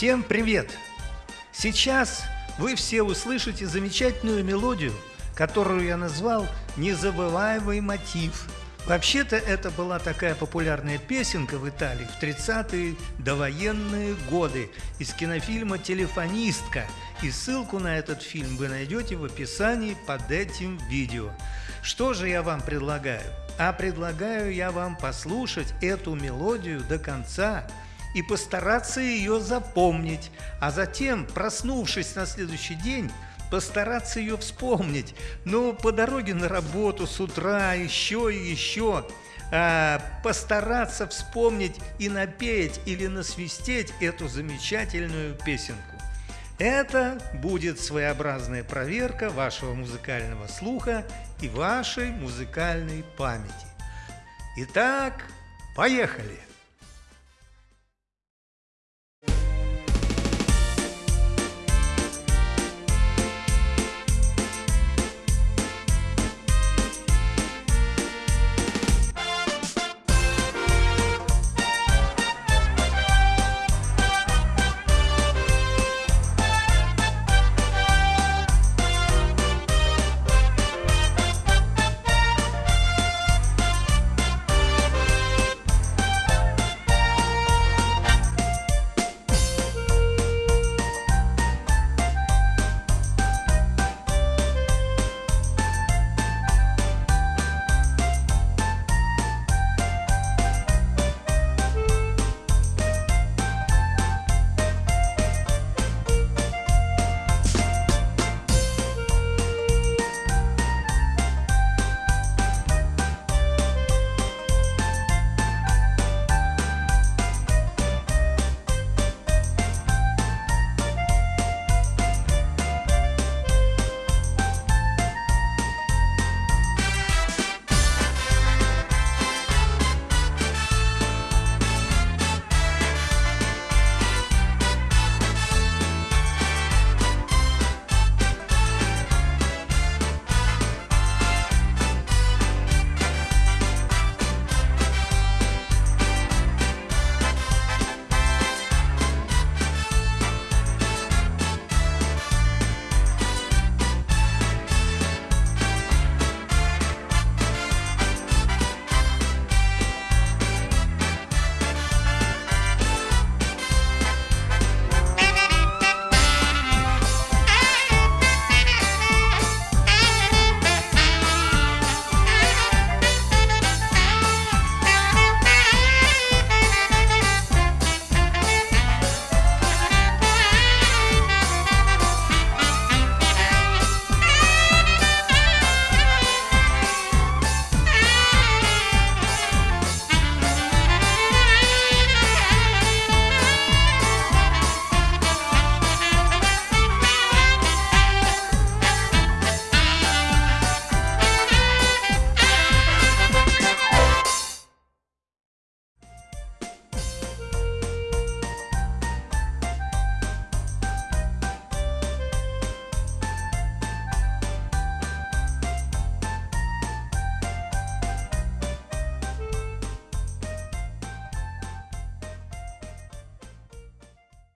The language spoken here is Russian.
Всем привет! Сейчас вы все услышите замечательную мелодию, которую я назвал «Незабываемый мотив». Вообще-то это была такая популярная песенка в Италии в 30-е довоенные годы из кинофильма «Телефонистка». И ссылку на этот фильм вы найдете в описании под этим видео. Что же я вам предлагаю? А предлагаю я вам послушать эту мелодию до конца – и постараться ее запомнить, а затем, проснувшись на следующий день, постараться ее вспомнить. Ну, по дороге на работу с утра, еще и еще. А, постараться вспомнить и напеть или насвистеть эту замечательную песенку. Это будет своеобразная проверка вашего музыкального слуха и вашей музыкальной памяти. Итак, поехали!